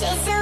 light.